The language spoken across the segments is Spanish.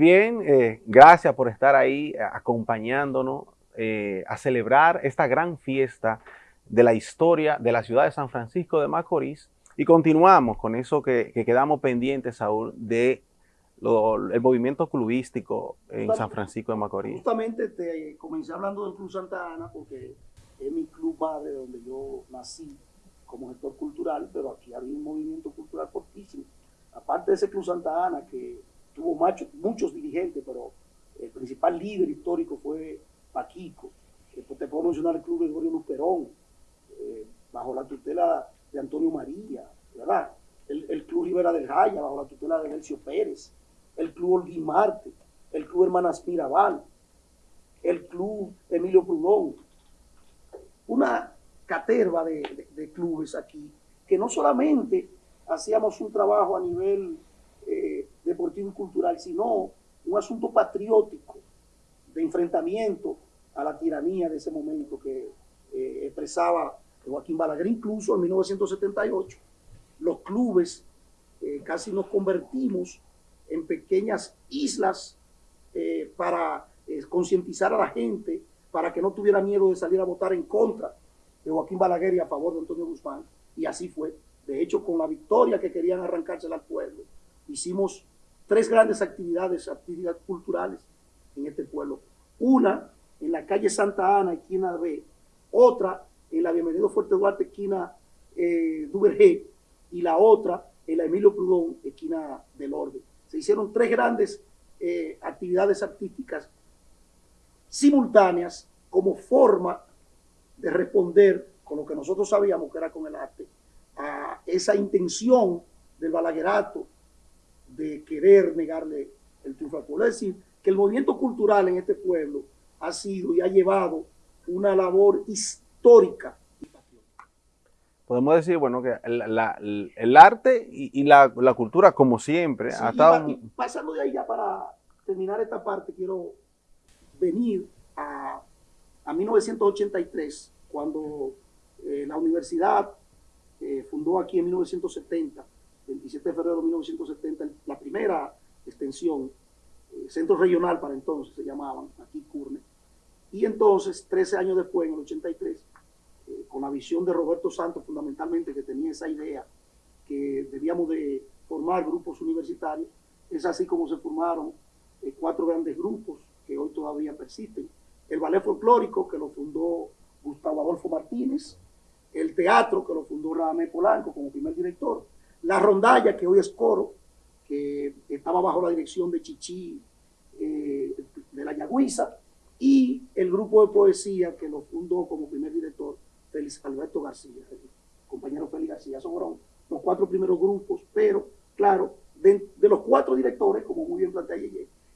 Bien, eh, gracias por estar ahí eh, acompañándonos eh, a celebrar esta gran fiesta de la historia de la ciudad de San Francisco de Macorís. Y continuamos con eso que, quedamos pendientes, Saúl, de el movimiento clubístico en San Francisco de Macorís. Justamente te comencé hablando del Club Santa Ana porque es mi club madre donde yo nací como gestor cultural, pero aquí había un movimiento cultural fortísimo. Aparte de ese Club Santa Ana que tuvo muchos dirigentes, pero el principal líder histórico fue Paquico. Después te puedo mencionar el Club Gregorio Luperón, eh, bajo la tutela de Antonio María, ¿verdad? El, Club Rivera del Jaya, bajo la tutela de Nelcio Pérez, el Club Olguín Marte, el Club Hermanas Mirabal, el Club Emilio Prudón. Una caterva de, clubes aquí, que no solamente hacíamos un trabajo a nivel eh, deportivo y cultural, sino un asunto patriótico de enfrentamiento a la tiranía de ese momento que eh, expresaba Joaquín Balaguer. Incluso en 1978, los clubes eh, casi nos convertimos en pequeñas islas eh, para concientizar a la gente, para que no tuviera miedo de salir a votar en contra de Joaquín Balaguer y a favor de Antonio Guzmán. Y así fue. De hecho, con la victoria que querían arrancársela al pueblo, hicimos tres grandes actividades, actividades culturales en este pueblo. Una en la calle Santa Ana, esquina B, otra en la Bienvenido Fuerte Duarte, esquina eh, Duvergé, y la otra en la Emilio Prudón, esquina del Orden. Se hicieron tres grandes eh, actividades artísticas simultáneas como forma de responder con lo que nosotros sabíamos que era con el arte, a esa intención del balaguerato de querer negarle el triunfo al pueblo. Es decir, que el movimiento cultural en este pueblo ha sido y ha llevado una labor histórica. Podemos decir, bueno, que el arte y, la, cultura, como siempre, ha estado... pasando de ahí ya para terminar esta parte, quiero venir a, 1983, cuando eh, la universidad eh, fundó aquí en 1970, 27 de febrero de 1970, la primera extensión, eh, centro regional para entonces se llamaban, aquí Curne, y entonces, 13 años después, en el 83, eh, con la visión de Roberto Santos fundamentalmente, que tenía esa idea que debíamos de formar grupos universitarios, es así como se formaron eh, cuatro grandes grupos que hoy todavía persisten. El ballet folclórico, que lo fundó Gustavo Adolfo Martínez, el teatro, que lo fundó Radamé Polanco como primer director, la rondalla, que hoy es coro, que estaba bajo la dirección de Chichi eh, de la Yagüiza, y el grupo de poesía que lo fundó como primer director Félix Alberto García, compañero Félix García. Son los cuatro primeros grupos, pero claro, de, los cuatro directores, como muy bien plantea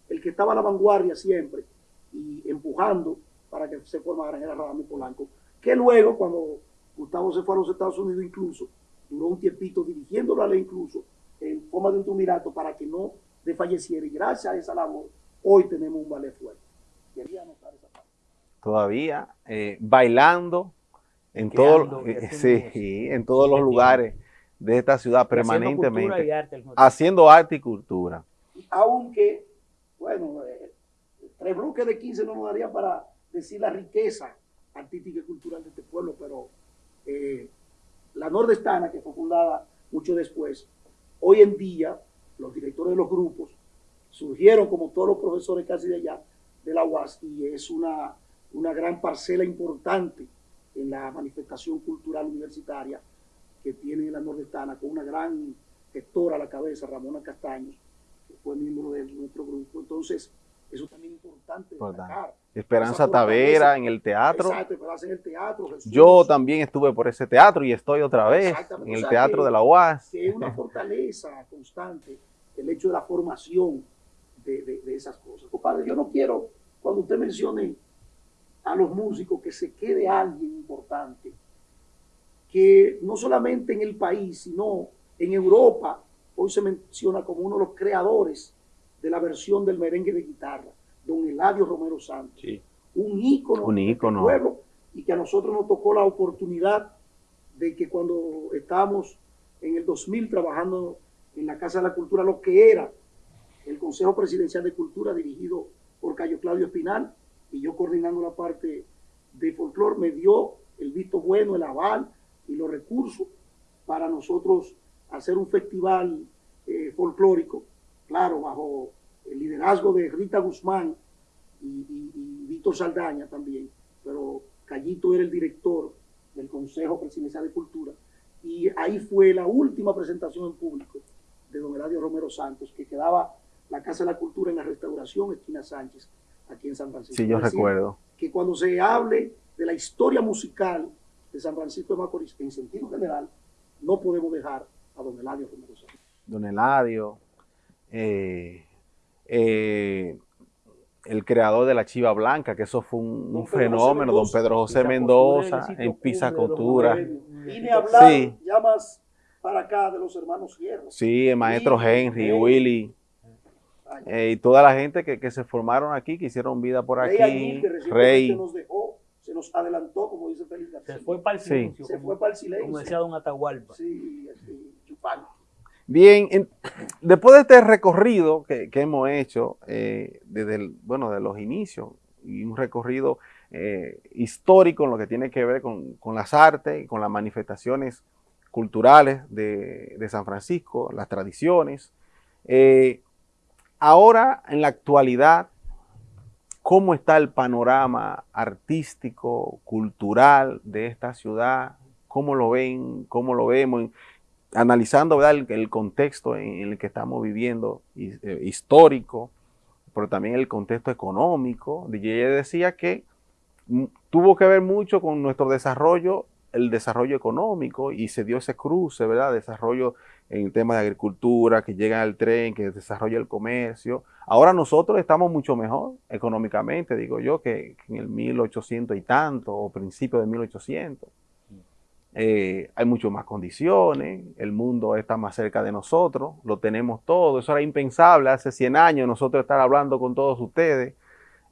el que estaba a la vanguardia siempre y empujando para que se formara era Radamés Polanco, que luego cuando Gustavo se fue a los Estados Unidos incluso, duró un tiempito dirigiendo la ley incluso en forma de un tumirato para que no desfalleciera y gracias a esa labor hoy tenemos un ballet fuerte. Todavía, eh, bailando en, todo, eh, sí, en todos los lugares de esta ciudad permanentemente. Haciendo, arte y cultura. Aunque, bueno, eh, tres bloques de 15 no nos daría para decir la riqueza artística y cultural de este pueblo, pero la nordestana, que fue fundada mucho después, hoy en día los directores de los grupos surgieron como todos los profesores casi de allá, de la UAS y es una, una gran parcela importante en la manifestación cultural universitaria que tiene la nordestana, con una gran gestora a la cabeza, Ramona Castaños, que fue miembro de nuestro grupo. Entonces, eso también es importante destacar. Esperanza Tavera en el teatro. Exacto, Esperanza en el teatro. Yo también estuve por ese teatro y estoy otra vez en el teatro de la UAS. Que es una fortaleza constante el hecho de la formación de, esas cosas. Compadre, yo no quiero, cuando usted mencione a los músicos, que se quede alguien importante, que no solamente en el país, sino en Europa, hoy se menciona como uno de los creadores de la versión del merengue de guitarra, don Eladio Romero Santos. Un ícono, un ícono. Del pueblo y que a nosotros nos tocó la oportunidad de que cuando estábamos en el 2000 trabajando en la Casa de la Cultura, lo que era el Consejo Presidencial de Cultura dirigido por Cayo Claudio Espinal y yo coordinando la parte de folclore me dio el visto bueno, el aval y los recursos para nosotros hacer un festival eh, folclórico, claro, bajo el liderazgo de Rita Guzmán y, Víctor Saldaña también, pero Callito era el director del Consejo Presidencial de Cultura y ahí fue la última presentación en público de don Eladio Romero Santos, que quedaba la Casa de la Cultura en la restauración Esquina Sánchez, aquí en San Francisco. Sí, yo recuerdo. Que cuando se hable de la historia musical de San Francisco de Macorís, en sentido general, no podemos dejar a don Eladio Romero Santos. Don Eladio, eh, eh, el creador de la Chiva Blanca, que eso fue un, fenómeno, don Pedro José Mendoza, en Pisacotura. Vine a hablar sí. ya más para acá de los hermanos Hierro. Sí, el maestro Henry, Willy. Eh, y toda la gente que, se formaron aquí, que hicieron vida por aquí. Rey. Se nos dejó, se nos adelantó, como dice Félix Se fue para el silencio. Se fue para el silencio. Como decía don Atahualpa. Sí, chupando. Bien, después de este recorrido que, hemos hecho eh, desde bueno, de los inicios, y un recorrido eh, histórico en lo que tiene que ver con, las artes y con las manifestaciones culturales de, San Francisco, las tradiciones. Eh, ahora, en la actualidad, ¿cómo está el panorama artístico, cultural de esta ciudad? ¿Cómo lo ven? ¿Cómo lo vemos? Analizando El, contexto en, el que estamos viviendo, eh, histórico, pero también el contexto económico. DJ decía que tuvo que ver mucho con nuestro desarrollo, el desarrollo económico, y se dio ese cruce, ¿verdad? Desarrollo en temas de agricultura, que llega al tren, que desarrolla el comercio. Ahora nosotros estamos mucho mejor económicamente, digo yo, que, que en el 1800 y tanto, o principio de 1800. Eh, hay mucho más condiciones, el mundo está más cerca de nosotros, lo tenemos todo. Eso era impensable hace 100 años nosotros estar hablando con todos ustedes.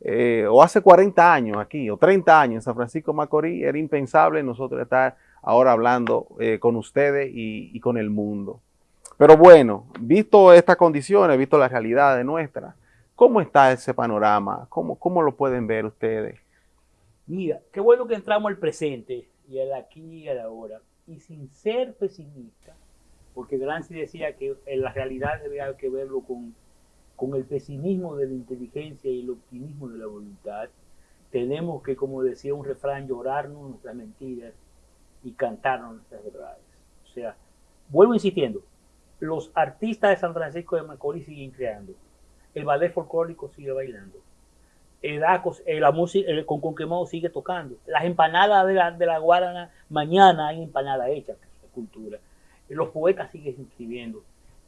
Eh, o hace 40 años aquí, o 30 años en San Francisco Macorís, era impensable nosotros estar ahora hablando eh, con ustedes y, con el mundo. Pero bueno, visto estas condiciones, visto la realidad de nuestra, ¿cómo está ese panorama? ¿Cómo, ¿Cómo lo pueden ver ustedes? Mira, qué bueno que entramos al presente y al aquí y al ahora, y sin ser pesimista, porque Gramsci decía que en la realidad haber que verlo con, con el pesimismo de la inteligencia y el optimismo de la voluntad, tenemos que, como decía un refrán, llorarnos nuestras mentiras y cantarnos nuestras verdades. O sea, vuelvo insistiendo, los artistas de San Francisco de Macorís siguen creando, el ballet folclórico sigue bailando, el, eh, la música, el, con Conquemado sigue tocando. Las empanadas de la, de la Guarana, mañana hay empanadas hechas, de cultura. Los poetas siguen escribiendo.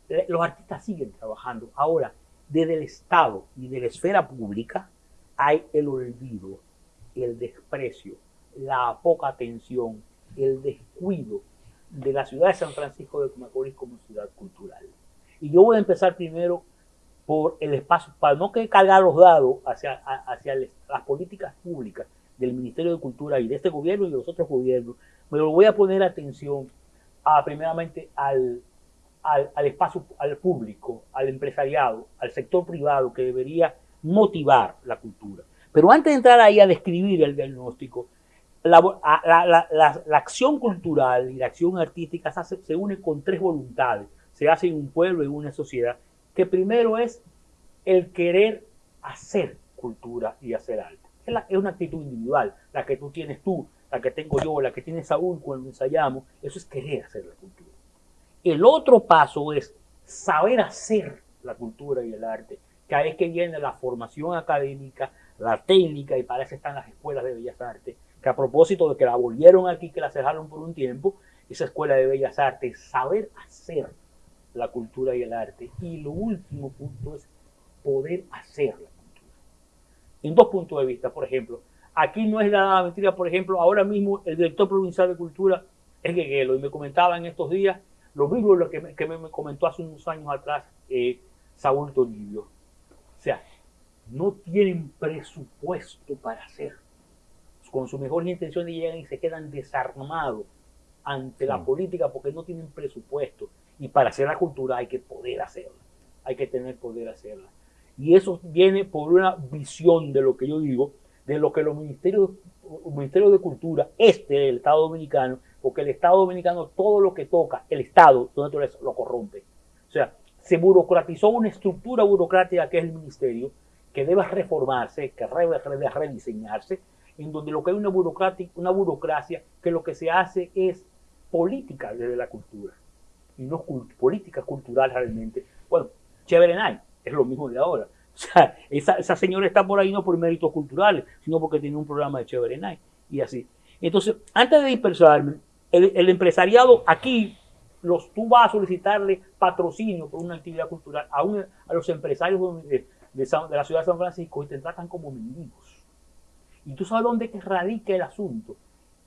Eh, los artistas siguen trabajando. Ahora, desde el Estado y de la esfera pública hay el olvido, el desprecio, la poca atención, el descuido de la ciudad de San Francisco de Macorís como ciudad cultural. Y yo voy a empezar primero por el espacio, para no que cargar los dados hacia, hacia las políticas públicas del Ministerio de Cultura y de este gobierno y de los otros gobiernos, me voy a poner atención a, primeramente al, al, espacio, al público, al empresariado, al sector privado que debería motivar la cultura. Pero antes de entrar ahí a describir el diagnóstico, la, la, acción cultural y la acción artística se, se une con tres voluntades. Se hace en un pueblo, en una sociedad, que primero es el querer hacer cultura y hacer arte. Es, una actitud individual, la que tú tienes tú, la que tengo yo, la que tiene Saúl cuando ensayamos, eso es querer hacer la cultura. El otro paso es saber hacer la cultura y el arte, que ahí es que viene la formación académica, la técnica, y para eso están las escuelas de bellas artes, que a propósito de que la volvieron aquí, que la cerraron por un tiempo, esa escuela de bellas artes, saber hacer la cultura y el arte. Y lo último punto es poder hacer la cultura. En dos puntos de vista, por ejemplo, aquí no es nada mentira, por ejemplo, ahora mismo el director provincial de cultura es Gueguelo y me comentaba en estos días lo mismo lo que me, que me, comentó hace unos años atrás eh, Saúl Toribio. O sea, no tienen presupuesto para hacer. Con su mejor intención llegan y se quedan desarmados ante la política porque no tienen presupuesto. Y para hacer la cultura hay que poder hacerla. hay que tener poder hacerla. Y eso viene por una visión de lo que yo digo, de lo que los ministerios, ministerios de Cultura, este del Estado Dominicano, porque el Estado Dominicano todo lo que toca, el Estado, lo corrompe. O sea, se burocratizó una estructura burocrática que es el ministerio, que debe reformarse, que debe rediseñarse, en donde lo que hay una, una burocracia que lo que se hace es política desde la cultura y no política cultural realmente. Bueno, chévere es lo mismo de ahora. O sea, esa, señora está por ahí no por méritos culturales, sino porque tiene un programa de chévere y así. Entonces, antes de dispersarme, el, empresariado aquí, los, tú vas a solicitarle patrocinio por una actividad cultural a, a los empresarios de, de, la ciudad de San Francisco y te tratan como mendigos. Y tú sabes dónde radica el asunto,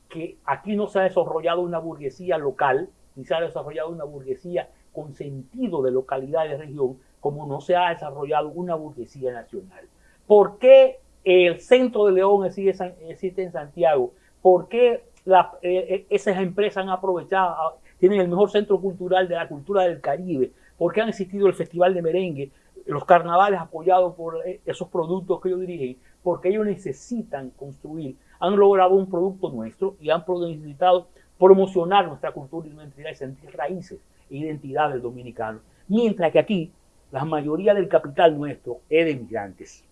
que aquí no se ha desarrollado una burguesía local, ni se ha desarrollado una burguesía con sentido de localidad y de región, como no se ha desarrollado una burguesía nacional. ¿Por qué el centro de León existe en Santiago? ¿Por qué eh, eh, esas empresas han aprovechado, ah, tienen el mejor centro cultural de la cultura del Caribe? ¿Por qué han existido el Festival de Merengue, los carnavales apoyados por eh, esos productos que ellos dirigen? Porque ellos necesitan construir, han logrado un producto nuestro y han necesitado promocionar nuestra cultura y nuestra identidad y sentir raíces e identidad del dominicano. Mientras que aquí la mayoría del capital nuestro es de migrantes.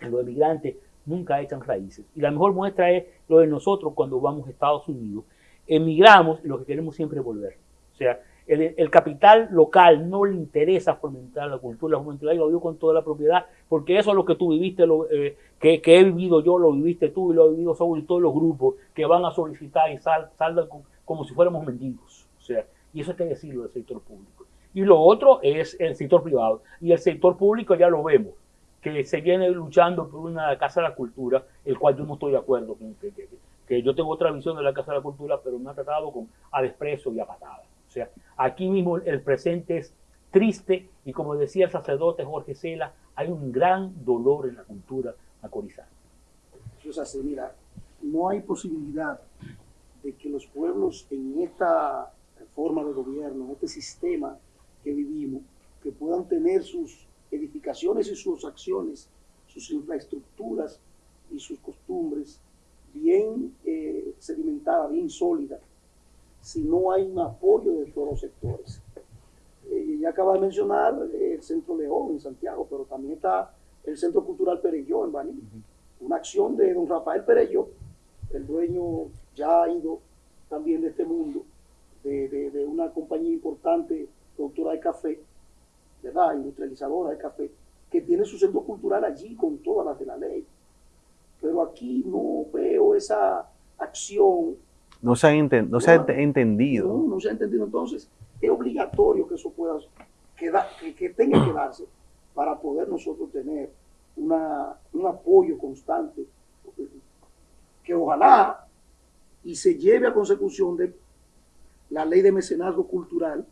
Los emigrantes nunca echan raíces. Y la mejor muestra es lo de nosotros cuando vamos a Estados Unidos. Emigramos y lo que queremos siempre es volver. O sea, el, capital local no le interesa fomentar la cultura, la juventud, lo digo con toda la propiedad, porque eso es lo que tú viviste, lo, eh, que, he vivido yo, lo viviste tú y lo he vivido sobre todos los grupos que van a solicitar y salgan como si fuéramos mendigos. O sea, y eso hay que decirlo del sector público. Y lo otro es el sector privado. Y el sector público ya lo vemos, que se viene luchando por una Casa de la Cultura, el cual yo no estoy de acuerdo con que, que, yo tengo otra visión de la Casa de la Cultura, pero me ha tratado con a desprecio y a patada. O sea, aquí mismo el presente es triste y como decía el sacerdote Jorge Cela, hay un gran dolor en la cultura macorizana. Eso es así, mira, no hay posibilidad de que los pueblos en esta forma de gobierno, en este sistema que vivimos, que puedan tener sus edificaciones y sus acciones, sus infraestructuras y sus costumbres bien eh, sedimentadas, bien sólidas, si no hay un apoyo de todos los sectores. Eh, ya acaba de mencionar el Centro León en Santiago, pero también está el Centro Cultural Pereyó en Baní. Una acción de don Rafael Pereyó, el dueño ya ha ido también de este mundo, de, de una compañía importante productora de café, ¿verdad? Industrializadora de café, que tiene su centro cultural allí con todas las de la ley. Pero aquí no veo esa acción. No se ha, no se ha entendido. No, no se ha entendido. Entonces, es obligatorio que eso pueda, quedar, que, que tenga que darse para poder nosotros tener una, un apoyo constante, que ojalá y se lleve a consecución de la ley de mecenazgo cultural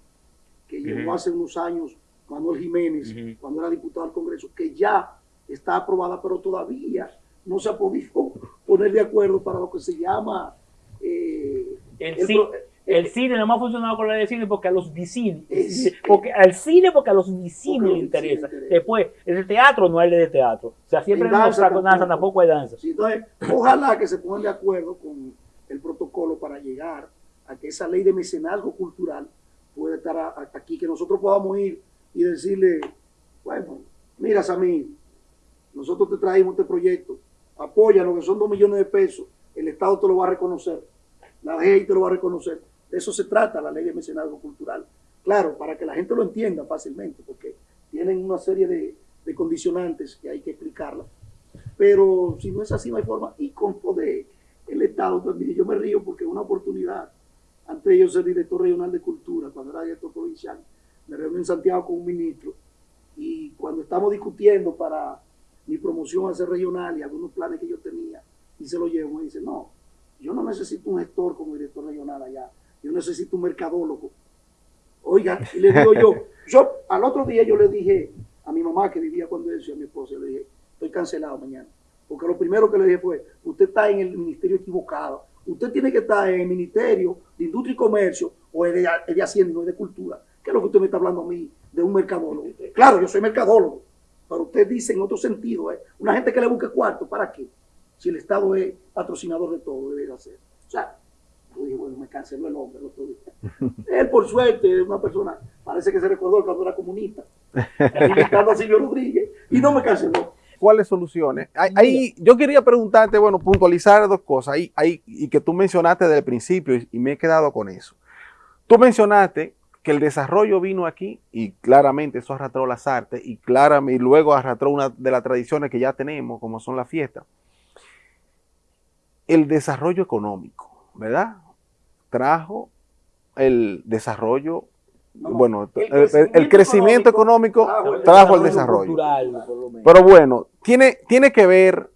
que llegó hace unos años Manuel Jiménez, cuando era diputado al Congreso, que ya está aprobada, pero todavía no se ha podido poner de acuerdo para lo que se llama... Eh, el, cine, el, cine no ha funcionado con la de cine porque a los vicines, porque al cine porque a los vicines le interesa. Después, el teatro no hay de teatro. O sea, siempre en danza, con danza, tampoco hay danza. entonces, ojalá que se pongan de acuerdo con el protocolo para llegar a que esa ley de mecenazgo cultural puede estar aquí, que nosotros podamos ir y decirle, bueno, mira Samir, nosotros te traímos este proyecto, apóyanos, que son dos millones de pesos, el Estado te lo va a reconocer, la ley te lo va a reconocer. De eso se trata la ley de mecenazgo cultural. Claro, para que la gente lo entienda fácilmente, porque tienen una serie de, condicionantes que hay que explicarla. Pero si no es así, no hay forma. Y con poder el Estado también. Yo me río porque es una oportunidad antes yo ser director regional de cultura, cuando era director provincial, me reuní en Santiago con un ministro y cuando estamos discutiendo para mi promoción a ser regional y algunos planes que yo tenía, y se lo llevo, me dice, no, yo no necesito un gestor como director regional allá, yo necesito un mercadólogo. Oiga, y le digo yo, yo al otro día yo le dije a mi mamá que vivía cuando eso a mi esposa, le dije, estoy cancelado mañana. Porque lo primero que le dije fue, usted está en el ministerio equivocado Usted tiene que estar en el Ministerio de Industria y Comercio o en el de Hacienda, no de Cultura. ¿Qué es lo que usted me está hablando a mí de un mercadólogo? claro, yo soy mercadólogo, pero usted dice en otro sentido, ¿eh? una gente que le busque cuarto, ¿para qué? Si el Estado es patrocinador de todo, debe hacer. O sea, yo dije, bueno, me canceló el hombre el otro día. Él, por suerte, es una persona, parece que se recordó cuando era comunista, a Silvio Rodríguez, y no me canceló. ¿Cuáles soluciones? Ahí, yo quería preguntarte, bueno, puntualizar dos cosas, ahí, ahí, y que tú mencionaste desde el principio, y, me he quedado con eso. Tú mencionaste que el desarrollo vino aquí, y claramente eso arrastró las artes, y claramente, y luego arrastró una de las tradiciones que ya tenemos, como son las fiestas. El desarrollo económico, ¿verdad? Trajo el desarrollo bueno, el crecimiento, económico, trajo el desarrollo. Pero bueno, tiene, tiene que ver...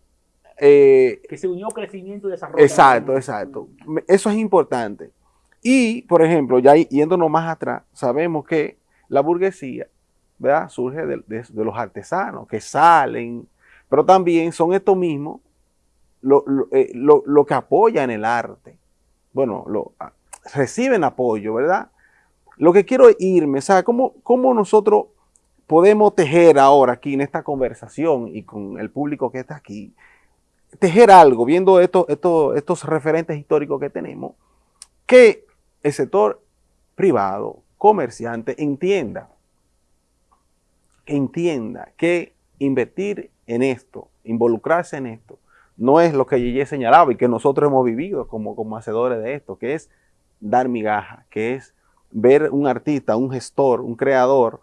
Eh, que se unió crecimiento y desarrollo. Exacto, exacto. Eso es importante. Y, por ejemplo, ya yéndonos más atrás, sabemos que la burguesía ¿verdad? surge de, los artesanos que salen, pero también son estos mismos lo, eh, que apoyan el arte. Bueno, lo, reciben apoyo, ¿verdad? Lo que quiero irme, ¿sabes? ¿Cómo, ¿Cómo nosotros podemos tejer ahora aquí en esta conversación y con el público que está aquí, tejer algo, viendo estos, estos, estos referentes históricos que tenemos, que el sector privado, comerciante, entienda, entienda que invertir en esto, involucrarse en esto, no es lo que Yeye señalaba y que nosotros hemos vivido como, como hacedores de esto, que es dar migaja, que es ver un artista, un gestor, un creador,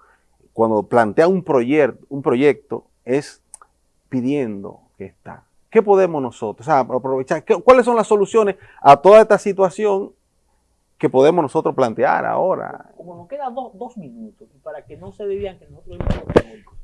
cuando plantea un, proyecto, un proyecto, es pidiendo que está. ¿Qué podemos nosotros aprovechar? ¿Cuáles son las soluciones a toda esta situación que podemos nosotros plantear ahora? Como nos quedan dos minutos, para que no se digan que nosotros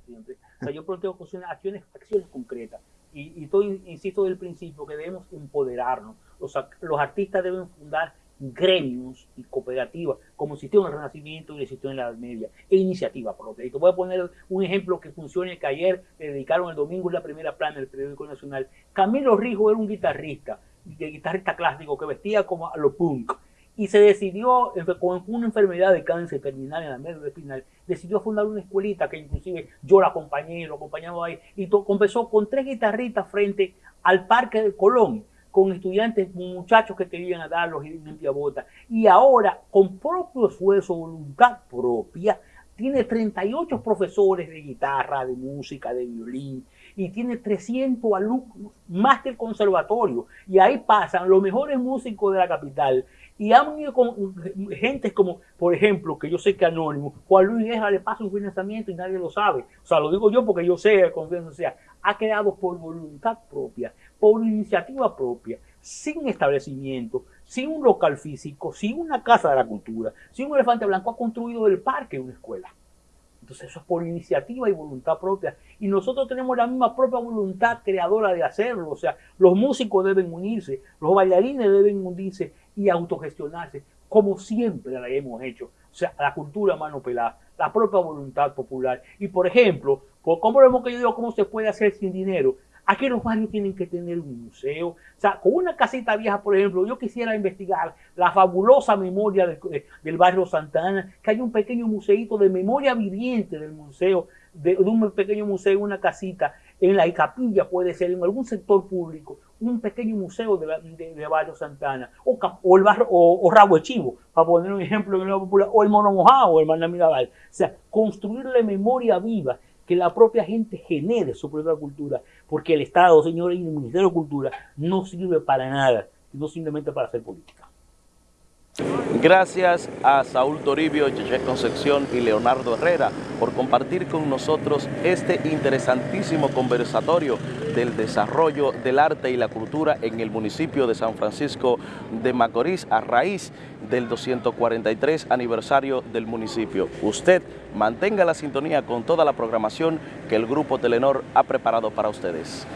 siempre. O sea, yo planteo acciones, acciones concretas. Y, y insisto del principio que debemos empoderarnos. Los, los artistas deben fundar gremios y cooperativas, como existió en el Renacimiento y existió en la Edad Media, e iniciativa propia. Y te voy a poner un ejemplo que funcione que ayer le dedicaron el domingo en la primera plana del periódico nacional. Camilo Rijo era un guitarrista, guitarrista clásico que vestía como a lo punk y se decidió, con una enfermedad de cáncer terminal en la médula espinal, decidió fundar una escuelita que inclusive yo la acompañé, lo acompañaba ahí, y comenzó con tres guitarritas frente al Parque del Colón con estudiantes, muchachos que querían a darlos y limpia bota. Y ahora, con propio esfuerzo, voluntad propia, tiene 38 profesores de guitarra, de música, de violín, y tiene 300 alumnos, más que el conservatorio. Y ahí pasan los mejores músicos de la capital. Y han ido con gente como, por ejemplo, que yo sé que Anónimo, Juan Luis Guerra le pasa un financiamiento y nadie lo sabe. O sea, lo digo yo porque yo sé, o sea, ha quedado por voluntad propia por iniciativa propia, sin establecimiento, sin un local físico, sin una casa de la cultura, sin un elefante blanco, ha construido el parque una escuela. Entonces eso es por iniciativa y voluntad propia. Y nosotros tenemos la misma propia voluntad creadora de hacerlo. O sea, los músicos deben unirse, los bailarines deben unirse y autogestionarse, como siempre la hemos hecho. O sea, la cultura mano pelada, la propia voluntad popular. Y por ejemplo, ¿cómo vemos que yo digo cómo se puede hacer sin dinero? Aquí los barrios tienen que tener un museo. O sea, con una casita vieja, por ejemplo, yo quisiera investigar la fabulosa memoria del barrio Santana, que hay un pequeño museito de memoria viviente del museo, de, un pequeño museo, una casita, en la capilla puede ser, en algún sector público, un pequeño museo de, Barrio Santana, o, el barrio, o, Rabo Chivo, para poner un ejemplo en popular, o el Mono Mojado, o el Mandamirabal. O sea, construirle memoria viva que la propia gente genere su propia cultura, porque el Estado, señores, y el Ministerio de Cultura no sirve para nada, sino simplemente para hacer política. Gracias a Saúl Toribio, Cheche Concepción y Leonardo Herrera por compartir con nosotros este interesantísimo conversatorio del desarrollo del arte y la cultura en el municipio de San Francisco de Macorís a raíz del 243 aniversario del municipio. Usted mantenga la sintonía con toda la programación que el Grupo Telenor ha preparado para ustedes.